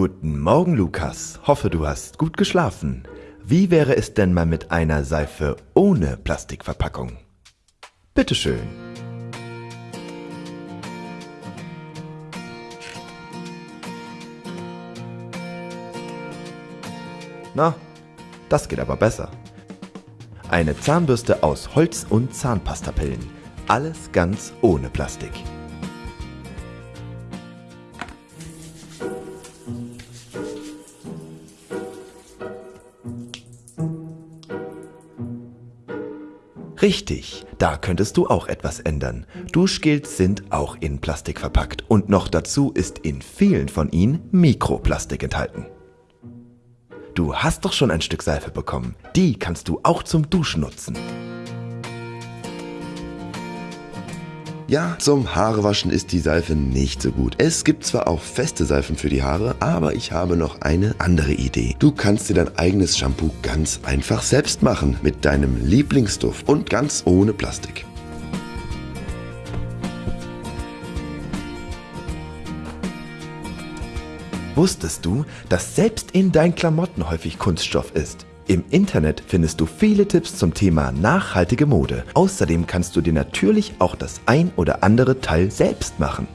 Guten Morgen, Lukas. Hoffe, du hast gut geschlafen. Wie wäre es denn mal mit einer Seife ohne Plastikverpackung? Bitteschön. Na, das geht aber besser. Eine Zahnbürste aus Holz und Zahnpastapillen. Alles ganz ohne Plastik. Richtig, da könntest du auch etwas ändern. Duschgels sind auch in Plastik verpackt und noch dazu ist in vielen von ihnen Mikroplastik enthalten. Du hast doch schon ein Stück Seife bekommen. Die kannst du auch zum Duschen nutzen. Ja, zum Haarewaschen ist die Seife nicht so gut. Es gibt zwar auch feste Seifen für die Haare, aber ich habe noch eine andere Idee. Du kannst dir dein eigenes Shampoo ganz einfach selbst machen mit deinem Lieblingsduft und ganz ohne Plastik. Wusstest du, dass selbst in deinen Klamotten häufig Kunststoff ist? Im Internet findest du viele Tipps zum Thema nachhaltige Mode. Außerdem kannst du dir natürlich auch das ein oder andere Teil selbst machen.